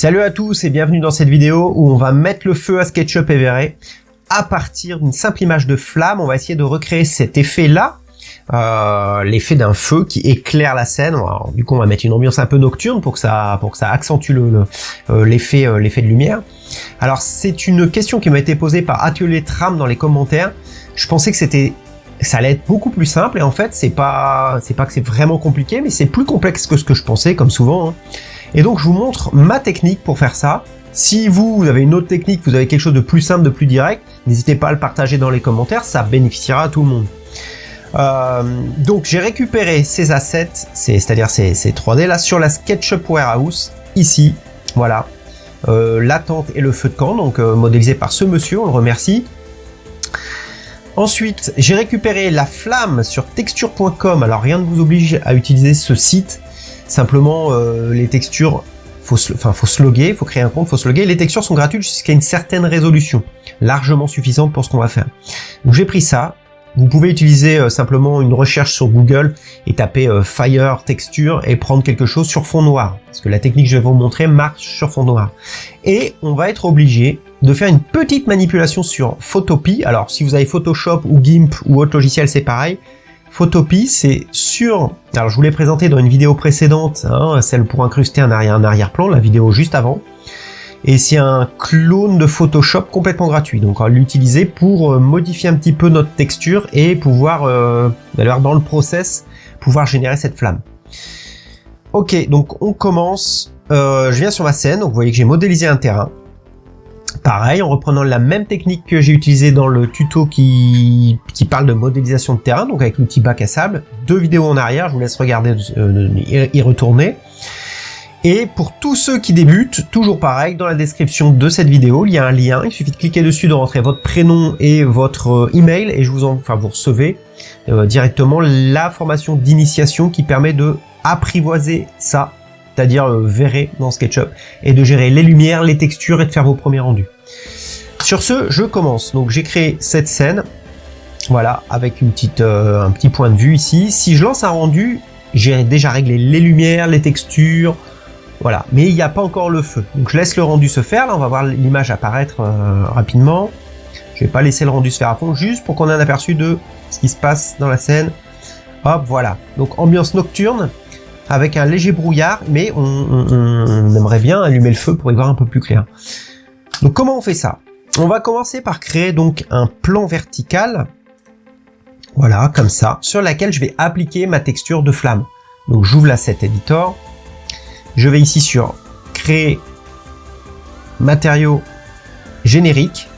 Salut à tous et bienvenue dans cette vidéo où on va mettre le feu à SketchUp Everest. À partir d'une simple image de flamme, on va essayer de recréer cet effet-là, euh, l'effet d'un feu qui éclaire la scène. du coup, on va mettre une ambiance un peu nocturne pour que ça, pour que ça accentue euh, l'effet le, l'effet de lumière. Alors, c'est une question qui m'a été posée par Atelier Tram dans les commentaires. Je pensais que c'était ça allait être beaucoup plus simple et en fait c'est pas c'est pas que c'est vraiment compliqué mais c'est plus complexe que ce que je pensais comme souvent hein. Et donc je vous montre ma technique pour faire ça. Si vous, avez une autre technique, vous avez quelque chose de plus simple, de plus direct, n'hésitez pas à le partager dans les commentaires, ça bénéficiera à tout le monde. Euh, donc j'ai récupéré ces assets, c'est-à-dire ces, 3D là, sur la SketchUp Warehouse, ici, voilà. Euh, la tente et le feu de camp, donc euh, modélisé par ce monsieur, on le remercie. Ensuite, j'ai récupéré la flamme sur texture.com, alors rien ne vous oblige à utiliser ce site, Simplement, euh, les textures, faut enfin, faut se loguer, faut créer un compte, faut se loguer. Les textures sont gratuites jusqu'à une certaine résolution, largement suffisante pour ce qu'on va faire. Donc j'ai pris ça. Vous pouvez utiliser euh, simplement une recherche sur Google et taper euh, Fire Texture et prendre quelque chose sur fond noir. Parce que la technique que je vais vous montrer marche sur fond noir. Et on va être obligé de faire une petite manipulation sur Photopea. Alors si vous avez Photoshop ou GIMP ou autre logiciel, c'est pareil. Photopea, c'est sur... Alors je vous l'ai présenté dans une vidéo précédente, hein, celle pour incruster un arrière-plan, la vidéo juste avant. Et c'est un clone de Photoshop complètement gratuit. Donc on va l'utiliser pour euh, modifier un petit peu notre texture et pouvoir, euh, dans le process, pouvoir générer cette flamme. Ok, donc on commence. Euh, je viens sur ma scène, donc vous voyez que j'ai modélisé un terrain. Pareil, en reprenant la même technique que j'ai utilisée dans le tuto qui, parle de modélisation de terrain, donc avec l'outil bac à sable. Deux vidéos en arrière, je vous laisse regarder, euh, y retourner. Et pour tous ceux qui débutent, toujours pareil, dans la description de cette vidéo, il y a un lien, il suffit de cliquer dessus, de rentrer votre prénom et votre euh, email, et je vous en, enfin, vous recevez euh, directement la formation d'initiation qui permet de apprivoiser ça c'est-à-dire euh, verrez dans SketchUp, et de gérer les lumières, les textures et de faire vos premiers rendus. Sur ce, je commence. Donc j'ai créé cette scène, voilà, avec une petite, euh, un petit point de vue ici. Si je lance un rendu, j'ai déjà réglé les lumières, les textures, voilà. Mais il n'y a pas encore le feu. Donc je laisse le rendu se faire. Là, on va voir l'image apparaître euh, rapidement. Je vais pas laisser le rendu se faire à fond, juste pour qu'on ait un aperçu de ce qui se passe dans la scène. Hop, voilà. Donc ambiance nocturne avec un léger brouillard, mais on, aimerait bien allumer le feu pour y voir un peu plus clair. Donc comment on fait ça? On va commencer par créer donc un plan vertical, voilà, comme ça, sur laquelle je vais appliquer ma texture de flamme. Donc j'ouvre l'asset editor, je vais ici sur créer matériau générique,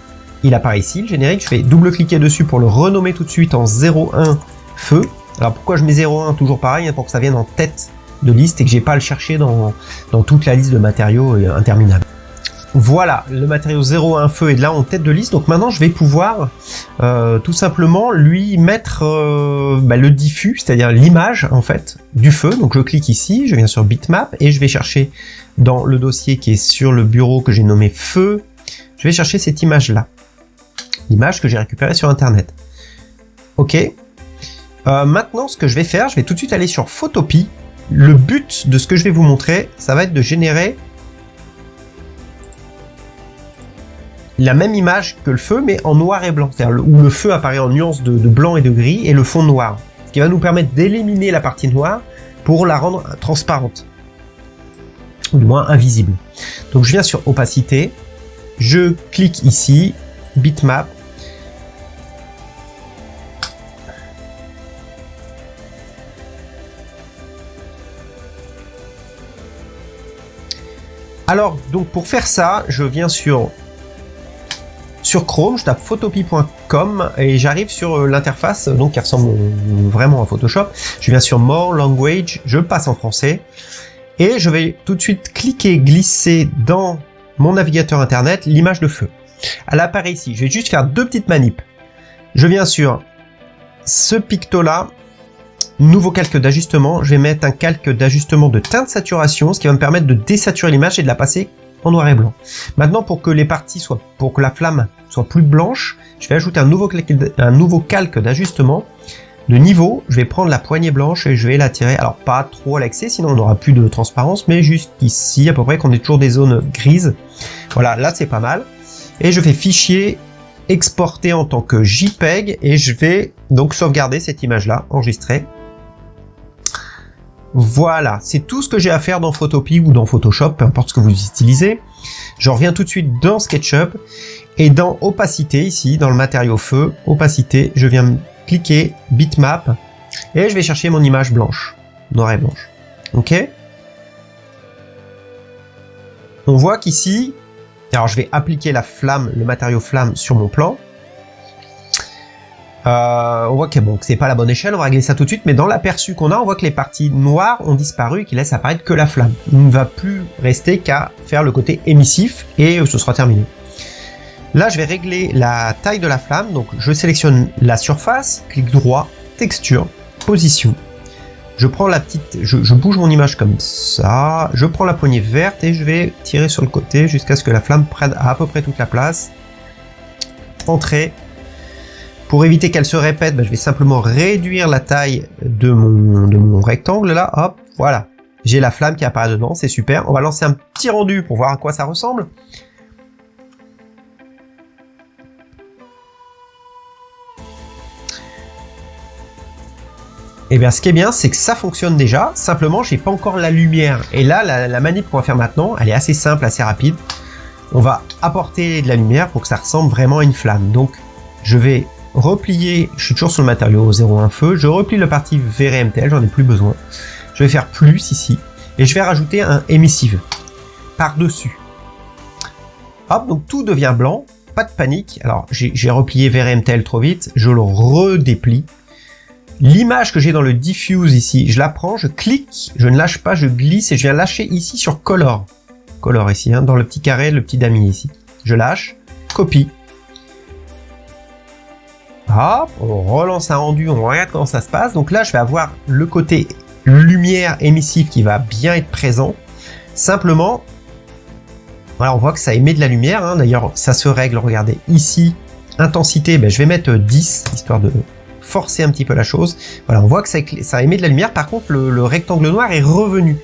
il apparaît ici le générique, je vais double-cliquer dessus pour le renommer tout de suite en 01 feu. Alors pourquoi je mets 01 Toujours pareil, hein, pour que ça vienne en tête de liste et que j'ai pas à le chercher dans, toute la liste de matériaux euh, interminables. Voilà, le matériau 01 feu est là en tête de liste, donc maintenant je vais pouvoir euh, tout simplement lui mettre euh, bah, le diffus, c'est-à-dire l'image en fait du feu. Donc je clique ici, je viens sur bitmap et je vais chercher dans le dossier qui est sur le bureau que j'ai nommé feu, je vais chercher cette image là, l'image que j'ai récupérée sur internet. Ok, maintenant ce que je vais faire, je vais tout de suite aller sur Photopea le but de ce que je vais vous montrer, ça va être de générer la même image que le feu, mais en noir et blanc. C'est-à-dire où le feu apparaît en nuances de, blanc et de gris, et le fond noir. Ce qui va nous permettre d'éliminer la partie noire pour la rendre transparente. Ou du moins invisible. Donc je viens sur opacité, je clique ici, bitmap, Alors, donc pour faire ça, je viens sur sur Chrome, je tape photopea.com et j'arrive sur euh, l'interface donc qui ressemble vraiment à Photoshop. Je viens sur More Language, je passe en français et je vais tout de suite cliquer, glisser dans mon navigateur internet l'image de feu. Elle apparaît ici. Je vais juste faire deux petites manips. Je viens sur ce picto là Nouveau calque d'ajustement, je vais mettre un calque d'ajustement de teinte saturation, ce qui va me permettre de désaturer l'image et de la passer en noir et blanc. Maintenant, pour que les parties soient, pour que la flamme soit plus blanche, je vais ajouter un nouveau calque, d'ajustement, de niveau, je vais prendre la poignée blanche et je vais la tirer, alors pas trop à l'excès, sinon on n'aura plus de transparence, mais jusqu'ici, à peu près, qu'on ait toujours des zones grises. Voilà, là c'est pas mal. Et je fais fichier exporter en tant que JPEG et je vais donc sauvegarder cette image-là, enregistrer. Voilà, c'est tout ce que j'ai à faire dans Photopea ou dans Photoshop, peu importe ce que vous utilisez. Je reviens tout de suite dans SketchUp et dans opacité ici, dans le matériau feu, opacité, je viens cliquer bitmap et je vais chercher mon image blanche, noire et blanche. Ok? On voit qu'ici, alors je vais appliquer la flamme, le matériau flamme sur mon plan. Euh, on voit que bon, c'est pas la bonne échelle, on va régler ça tout de suite, mais dans l'aperçu qu'on a, on voit que les parties noires ont disparu et qu'il laisse apparaître que la flamme. Il ne va plus rester qu'à faire le côté émissif et ce sera terminé. Là, je vais régler la taille de la flamme, donc je sélectionne la surface, clic droit, texture, position. Je prends la petite, je, bouge mon image comme ça, je prends la poignée verte et je vais tirer sur le côté jusqu'à ce que la flamme prenne à, peu près toute la place. Entrée. Pour éviter qu'elle se répète, bah, je vais simplement réduire la taille de mon, rectangle là, hop, voilà. J'ai la flamme qui apparaît dedans, c'est super. On va lancer un petit rendu pour voir à quoi ça ressemble. Et eh bien ce qui est bien, c'est que ça fonctionne déjà, simplement j'ai pas encore la lumière. Et là, la, manip qu'on va faire maintenant, elle est assez simple, assez rapide. On va apporter de la lumière pour que ça ressemble vraiment à une flamme. Donc je vais replier, je suis toujours sur le matériau 01 feu, je replie la partie VRMTL, j'en ai plus besoin. Je vais faire plus ici, et je vais rajouter un emissive par-dessus. Hop, donc tout devient blanc, pas de panique. Alors j'ai replié VRMTL trop vite, je le redéplie L'image que j'ai dans le diffuse ici, je la prends, je clique, je ne lâche pas, je glisse et je viens lâcher ici sur Color. Color ici, hein, dans le petit carré, le petit damier ici. Je lâche, copie. On relance un rendu, on regarde comment ça se passe. Donc là, je vais avoir le côté lumière émissive qui va bien être présent. Simplement, voilà, on voit que ça émet de la lumière. Hein. D'ailleurs, ça se règle, regardez, ici, intensité, ben, je vais mettre 10, histoire de forcer un petit peu la chose. Voilà, on voit que ça, émet de la lumière, par contre le, rectangle noir est revenu.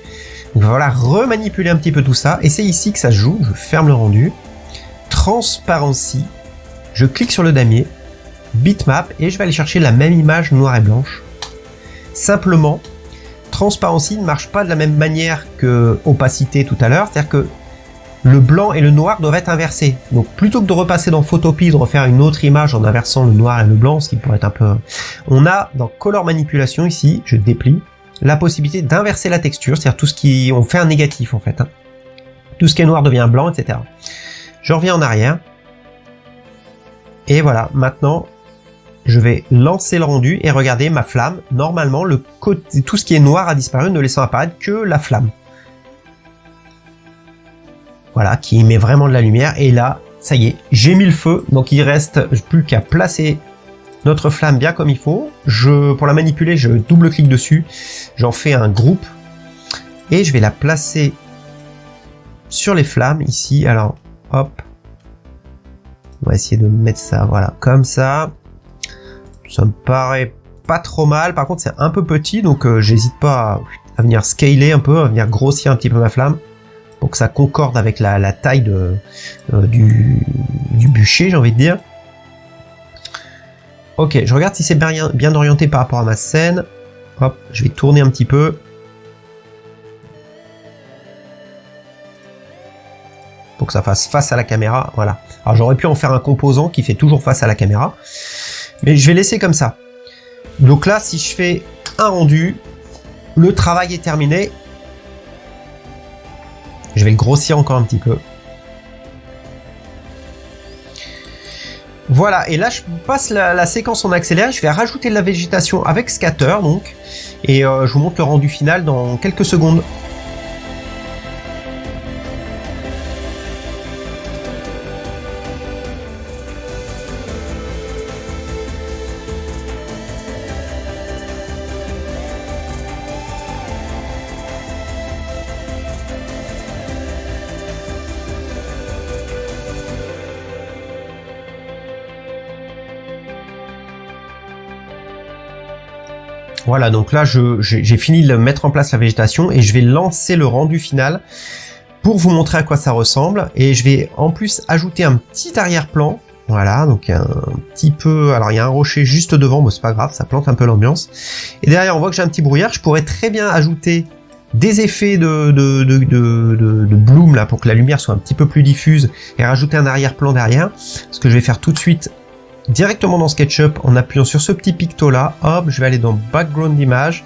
Donc voilà, remanipuler un petit peu tout ça, et c'est ici que ça joue, je ferme le rendu, transparency, je clique sur le damier, bitmap, et je vais aller chercher la même image noire et blanche. Simplement, transparency ne marche pas de la même manière que opacité tout à l'heure, c'est-à-dire que le blanc et le noir doivent être inversés. Donc plutôt que de repasser dans Photopea, de refaire une autre image en inversant le noir et le blanc, ce qui pourrait être un peu... On a dans Color Manipulation ici, je déplie, la possibilité d'inverser la texture, c'est-à-dire tout ce qui... On fait un négatif en fait. Hein. Tout ce qui est noir devient blanc, etc. Je reviens en arrière. Et voilà, maintenant, je vais lancer le rendu et regarder ma flamme. Normalement, tout ce qui est noir a disparu, ne laissant apparaître que la flamme. Voilà, qui met vraiment de la lumière. Et là, ça y est, j'ai mis le feu. Donc il reste plus qu'à placer notre flamme bien comme il faut. Pour la manipuler, je double-clique dessus. J'en fais un groupe. Et je vais la placer sur les flammes ici. Alors, hop. On va essayer de mettre ça, voilà, comme ça. Ça me paraît pas trop mal. Par contre, c'est un peu petit, donc euh, j'hésite pas à, venir scaler un peu, à venir grossir un petit peu ma flamme pour que ça concorde avec la, taille euh, du, bûcher, j'ai envie de dire. Ok, je regarde si c'est bien orienté par rapport à ma scène. Hop, je vais tourner un petit peu. Pour que ça fasse face à la caméra, voilà. Alors j'aurais pu en faire un composant qui fait toujours face à la caméra. Mais je vais laisser comme ça. Donc là, si je fais un rendu, le travail est terminé je vais le grossir encore un petit peu. Voilà, et là je passe la, séquence en accéléré, je vais rajouter de la végétation avec scatter donc, et euh, je vous montre le rendu final dans quelques secondes. Voilà, donc là j'ai fini de mettre en place la végétation et je vais lancer le rendu final pour vous montrer à quoi ça ressemble. Et je vais en plus ajouter un petit arrière-plan. Voilà, donc un petit peu... Alors il y a un rocher juste devant, mais c'est pas grave, ça plante un peu l'ambiance. Et derrière on voit que j'ai un petit brouillard, je pourrais très bien ajouter des effets de, de, bloom là pour que la lumière soit un petit peu plus diffuse et rajouter un arrière-plan derrière. Ce que je vais faire tout de suite directement dans SketchUp en appuyant sur ce petit picto là, hop, je vais aller dans background image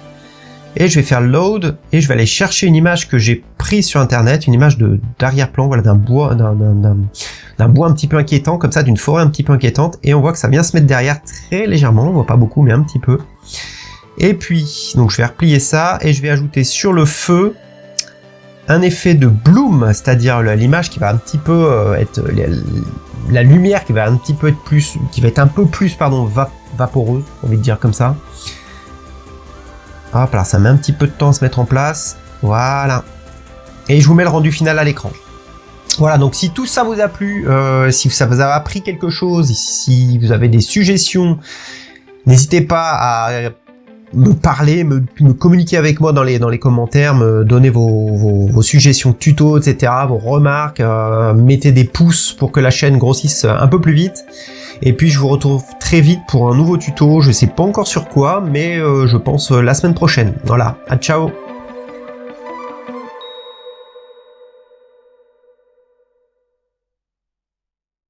et je vais faire load et je vais aller chercher une image que j'ai prise sur internet, une image d'arrière-plan, voilà, d'un bois, d'un bois un petit peu inquiétant, comme ça, d'une forêt un petit peu inquiétante, et on voit que ça vient se mettre derrière très légèrement, on voit pas beaucoup, mais un petit peu. Et puis, donc je vais replier ça, et je vais ajouter sur le feu un effet de bloom, c'est-à-dire l'image qui va un petit peu euh, être la lumière qui va un petit peu être plus, qui va être un peu plus, pardon, vaporeuse, on envie dire comme ça. Hop là, ça met un petit peu de temps à se mettre en place. Voilà. Et je vous mets le rendu final à l'écran. Voilà, donc si tout ça vous a plu, euh, si ça vous a appris quelque chose, si vous avez des suggestions, n'hésitez pas à me parler, me, communiquer avec moi dans les, dans les commentaires, me donner vos, vos, suggestions tuto, etc., vos remarques, euh, mettez des pouces pour que la chaîne grossisse un peu plus vite. Et puis je vous retrouve très vite pour un nouveau tuto, je sais pas encore sur quoi, mais euh, je pense euh, la semaine prochaine. Voilà, à ciao